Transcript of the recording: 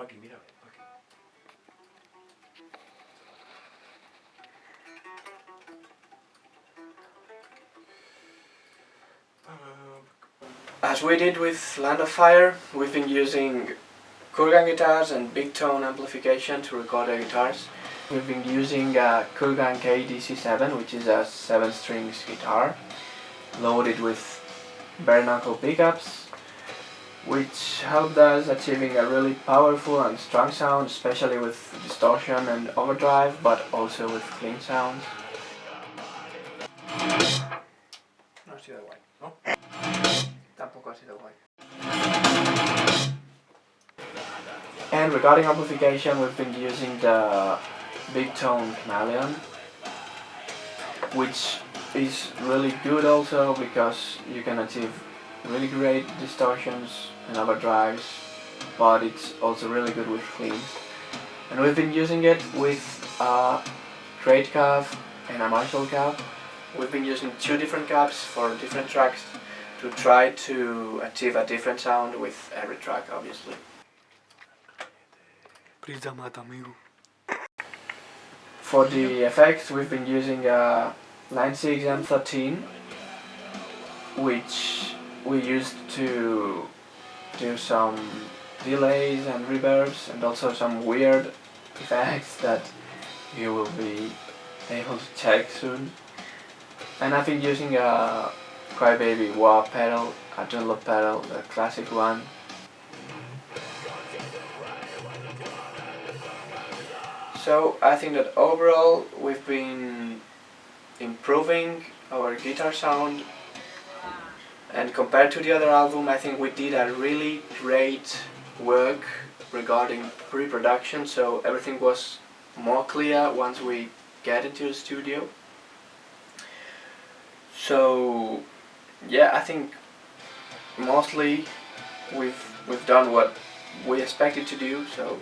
Mira. As we did with Land of Fire, we've been using Kurgan guitars and big tone amplification to record the guitars. We've been using a Kurgan KDC7, which is a 7 strings guitar, loaded with bare knuckle pickups, which helped us achieving a really powerful and strong sound, especially with distortion and overdrive, but also with clean sounds. No ha sido guay, ¿No? Tampoco ha sido guay. And regarding amplification, we've been using the Big Tone Chameleon, which is really good also because you can achieve really great distortions and overdrives, but it's also really good with cleans. And we've been using it with a Great Cab and a Marshall Cab. We've been using two different cabs for different tracks to try to achieve a different sound with every track, obviously. Prisa mata, amigo. For the effects, we've been using a Line 6 M13, which we used to do some delays and reverbs and also some weird effects that you will be able to check soon. And I've been using a Crybaby wah pedal, a Dunlop pedal, the classic one. So I think that overall we've been improving our guitar sound and compared to the other album I think we did a really great work regarding pre-production so everything was more clear once we get into the studio. So yeah I think mostly we've we've done what we expected to do so.